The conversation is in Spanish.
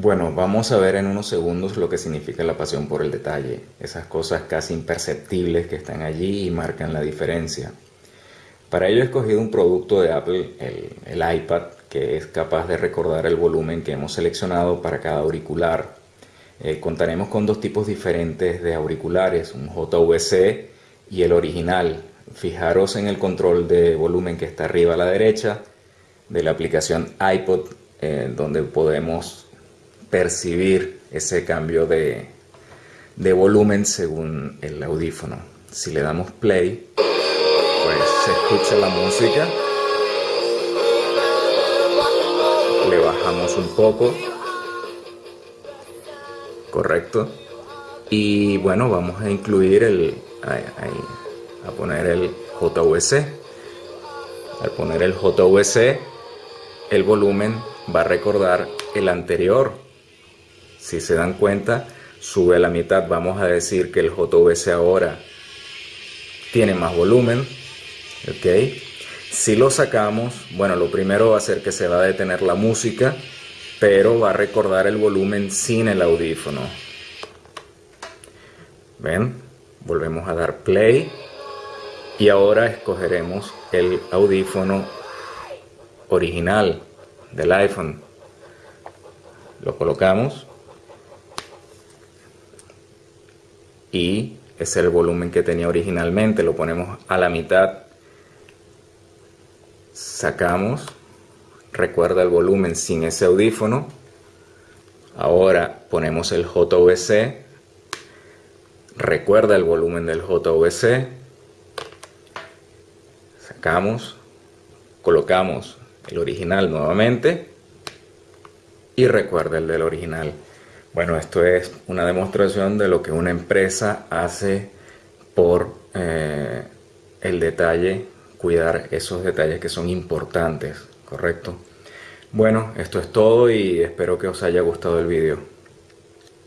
Bueno, vamos a ver en unos segundos lo que significa la pasión por el detalle, esas cosas casi imperceptibles que están allí y marcan la diferencia. Para ello he escogido un producto de Apple, el, iPad, que es capaz de recordar el volumen que hemos seleccionado para cada auricular. Eh, contaremos con dos tipos diferentes de auriculares, un JVC y el original. Fijaros en el control de volumen que está arriba a la derecha de la aplicación iPod, eh, donde podemos percibir ese cambio de, volumen según el audífono. Si le damos play, pues se escucha la música. Le bajamos un poco. Correcto. Y bueno, vamos a incluir el... a poner el JVC. Al poner el JVC, el volumen va a recordar el anterior si se dan cuenta, sube a la mitad. Vamos a decir que el JVC ahora tiene más volumen. ¿ok? Si lo sacamos, bueno, lo primero va a ser que se va a detener la música, pero va a recordar el volumen sin el audífono. ¿Ven? Volvemos a dar play y ahora escogeremos el audífono original del iPhone. Lo colocamos y es el volumen que tenía originalmente, lo ponemos a la mitad, sacamos, recuerda el volumen sin ese audífono, ahora ponemos el JVC, recuerda el volumen del JVC, sacamos, colocamos el original nuevamente y recuerda el del original. Bueno, esto es una demostración de lo que una empresa hace por eh, el detalle, cuidar esos detalles que son importantes, ¿correcto? Bueno, esto es todo y espero que os haya gustado el vídeo.